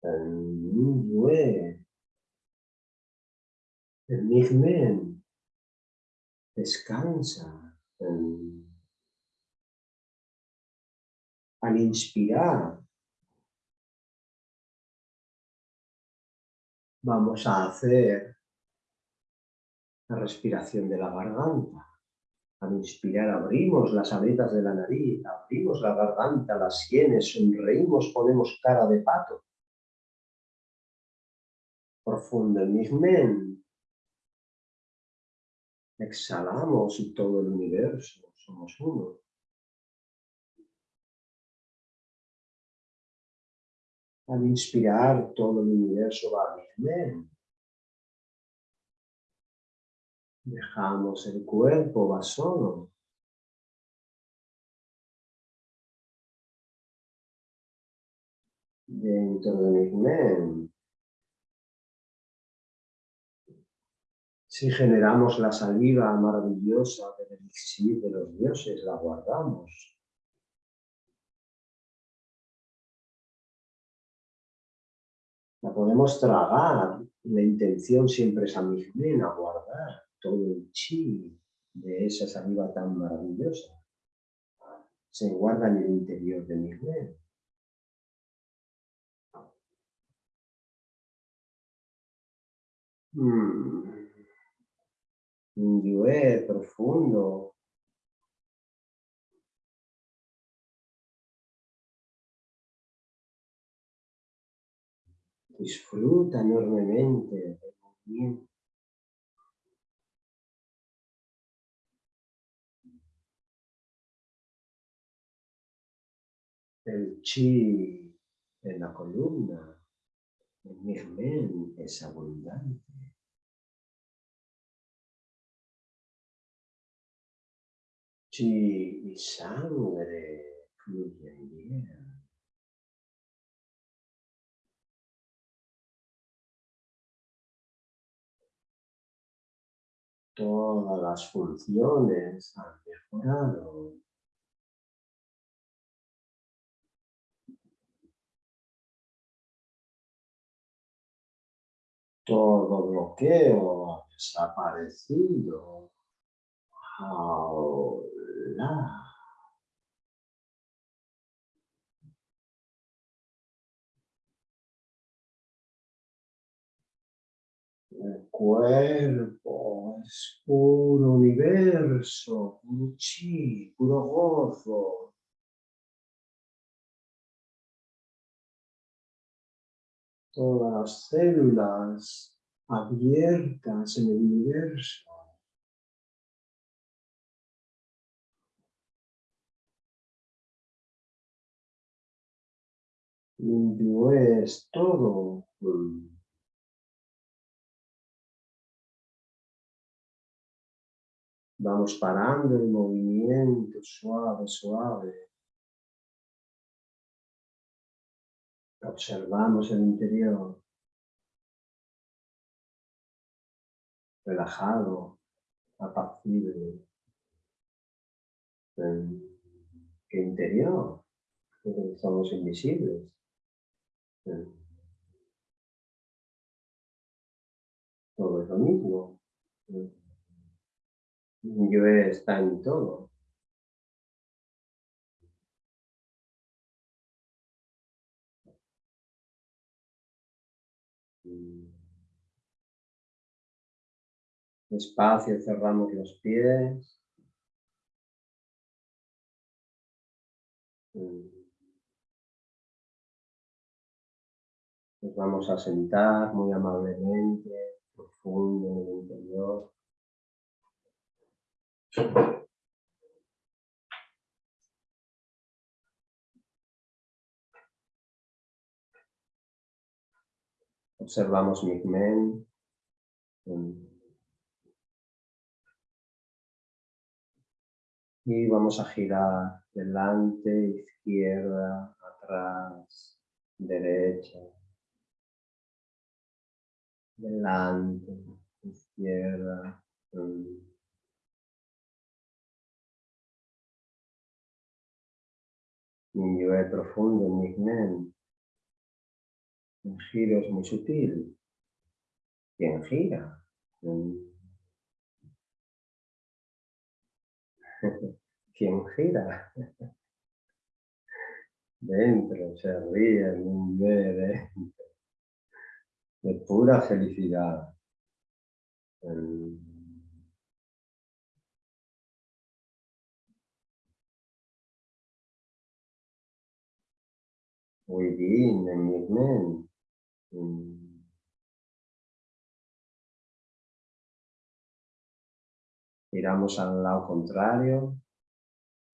El descansa. Al inspirar, vamos a hacer la respiración de la garganta. Al inspirar abrimos las aletas de la nariz, abrimos la garganta, las sienes, sonreímos, ponemos cara de pato. Profundo en. Exhalamos y todo el universo, somos uno. Al inspirar, todo el universo va Migmen. Dejamos el cuerpo, va solo. Dentro de Migmen. Si generamos la saliva maravillosa del de los dioses, la guardamos. La podemos tragar. La intención siempre es a a guardar todo el chi de esa saliva tan maravillosa. Se guarda en el interior de mi Mm. Un yue profundo Disfruta enormemente del movimiento. El chi en la columna, en mi es abundante. Chi y sangre fluyen bien. Todas las funciones han mejorado. Todo bloqueo ha desaparecido. Ahora. El cuerpo es puro universo, puro chi, puro gozo. Todas las células abiertas en el universo. Limpio es todo. Vamos parando el movimiento suave, suave. Observamos el interior. Relajado, apacible. El interior, somos invisibles. Todo es lo mismo. Yo está en todo. Despacio cerramos los pies. Nos vamos a sentar muy amablemente, profundo en el interior. Observamos Micmen. Mm. Y vamos a girar delante, izquierda, atrás, derecha, delante, izquierda, mm. Mm. Mi profundo, mi men. El giro es muy sutil. ¿Quién gira? ¿Quién gira? Dentro, se ríe, un bebé de pura felicidad. Within, en mi mente. Giramos al lado contrario.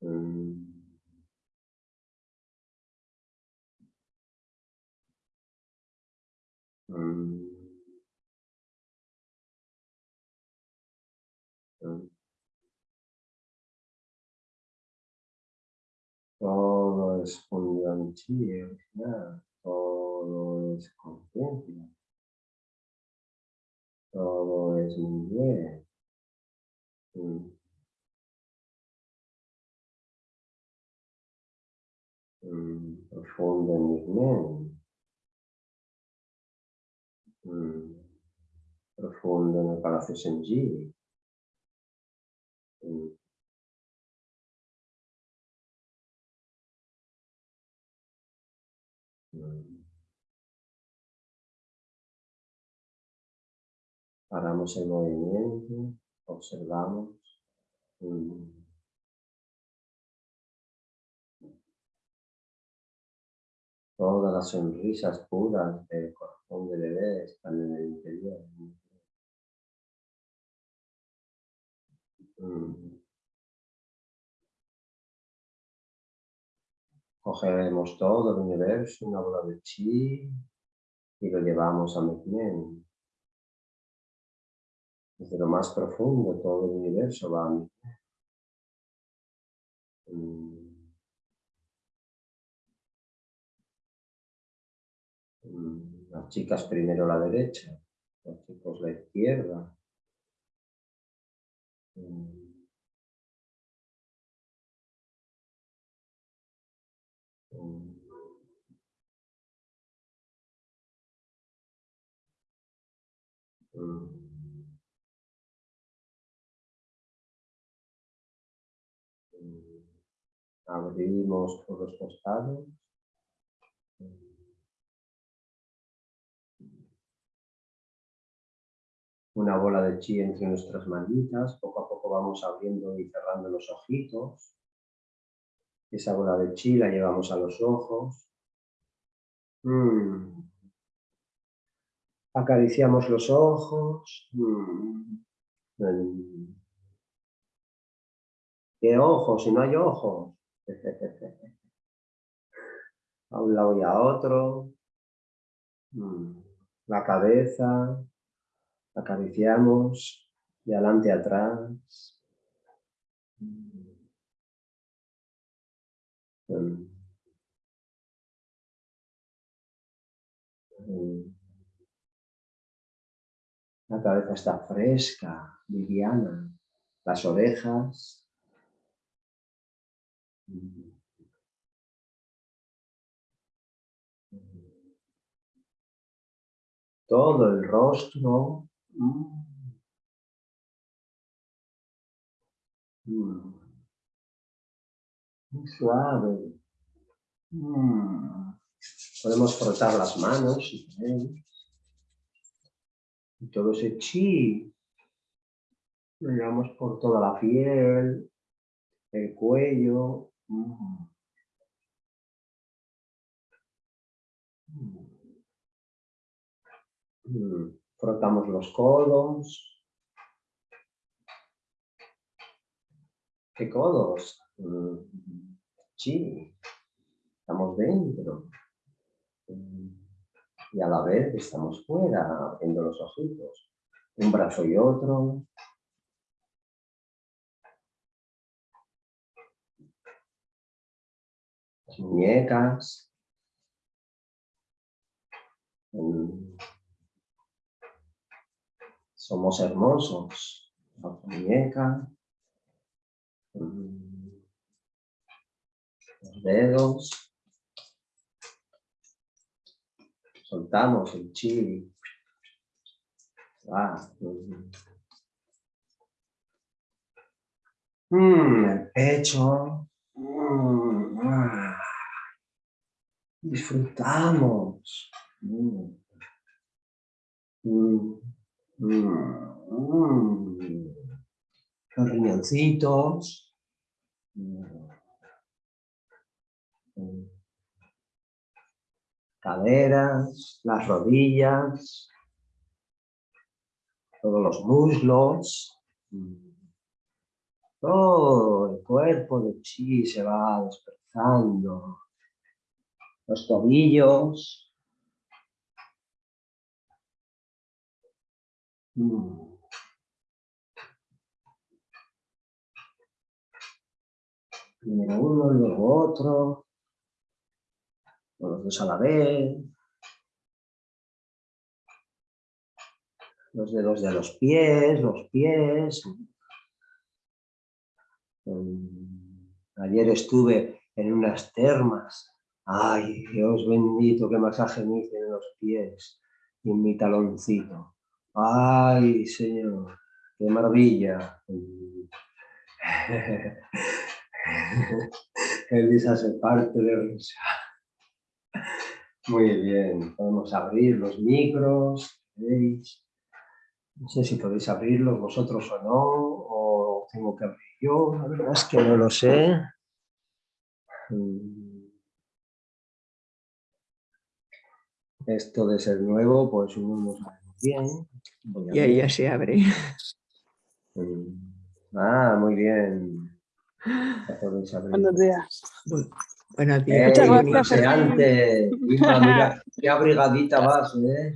Mm. Mm. Mm. Todo es chi, todo es conciencia. Todo es muy bien. Mm. Mm, profundo movimiento. Mm. Profundo en el Palacio Senji. Mm. Paramos el movimiento observamos. Todas las sonrisas puras del corazón de bebé están en el interior. Cogeremos todo el universo, una bola de chi, y lo llevamos a Meknen. Desde lo más profundo, todo el universo va a. Mm. Mm. Las chicas primero la derecha, los chicos la izquierda. Mm. Abrimos por los costados. Una bola de chi entre nuestras manitas, poco a poco vamos abriendo y cerrando los ojitos. Esa bola de chi la llevamos a los ojos. Mm. Acariciamos los ojos. Mm. ¿Qué ojos? Si no hay ojos. a un lado y a otro. Mm. La cabeza, acariciamos de adelante a atrás. Mm. La cabeza está fresca, liviana. Las orejas todo el rostro. Muy suave. Podemos frotar las manos Y todo ese chi lo llevamos por toda la piel, el cuello, Mm. Mm. Frotamos los codos. ¿Qué codos? Mm. Sí, estamos dentro y a la vez estamos fuera, haciendo los ojitos, un brazo y otro. Las muñecas. Mm. Somos hermosos. La muñeca. Mm. Los dedos. Soltamos el chili. Ah, mm. Mm, el pecho. Mm, ah. Disfrutamos. Mm. Los riñoncitos. Caderas, las rodillas, todos los muslos. Todo el cuerpo de chi se va despertando. Los tobillos. Mm. Primero uno, luego otro. Los dos a la vez. Los dedos de los pies, los pies. Ayer estuve en unas termas. Ay, Dios bendito, qué masaje me hice en los pies y en mi taloncito. Ay, Señor, qué maravilla. Elisa se parte de risa. Muy bien, podemos abrir los micros, ¿veis? No sé si podéis abrirlos vosotros o no, o tengo que abrir yo, la verdad es que no lo sé. Mm. Esto de ser nuevo, pues no lo sabemos bien. Y ahí ya se abre. Mm. Ah, muy bien. Buenos días. Buenos días. Muchas gracias. Antes, mira, qué abrigadita vas, ¿eh?